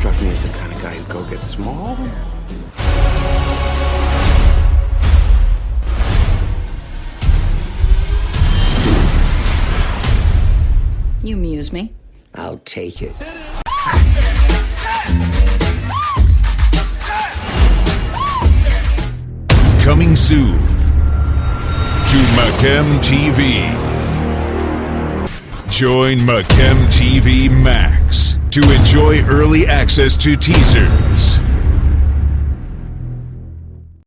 to go get small? You amuse me. I'll take it. Coming soon to Macam TV. Join Macam TV Max to enjoy early access to teasers,